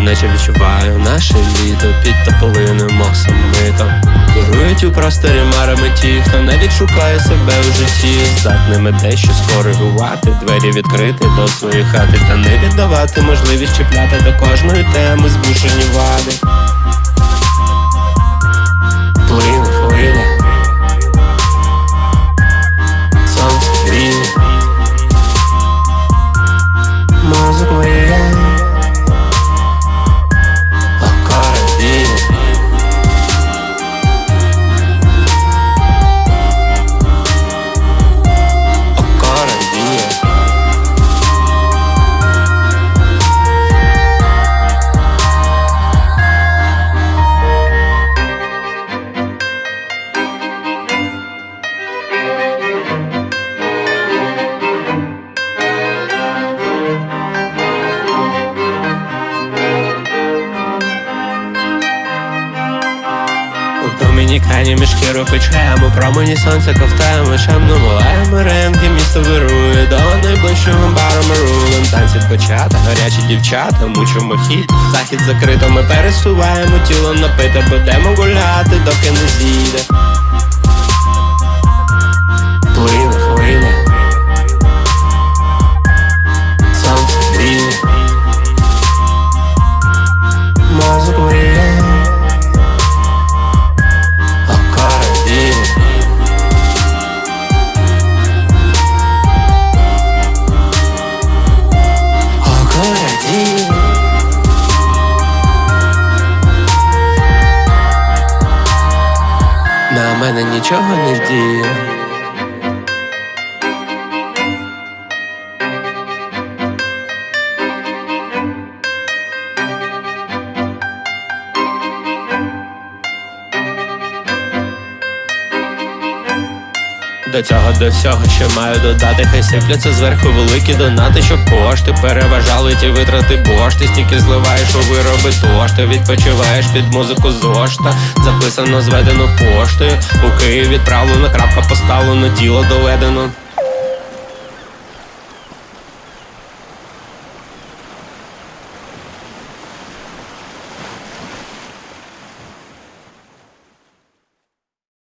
наче відчуваю наше літо під тополиним оксамитом Керують у просторі марами ті, хто навіть шукає себе у житті, здатними дещо скоригувати, двері відкрити до своєї хати, та не віддавати можливість чіпляти до кожної теми збушені вади. У домінікані мішки рухачаємо, промені сонця ковтаємо, чемно волаємо ренки, місто вирує до найближчого бару ми рулем. Танці почата, гарячі дівчата, мучимо хід, захід закрито, ми пересуваємо тіло напите, будемо гуляти, доки не зійде. Мене нічого не діє. До цього до всього ще маю додати, хай сипляться зверху великі донати, щоб кошти переважали ті витрати бошти, стільки зливаєш у вироби тошти, відпочиваєш під музику зошта, записано, зведено поштою. У Київ відправлено, крапка поставлено, діло доведено.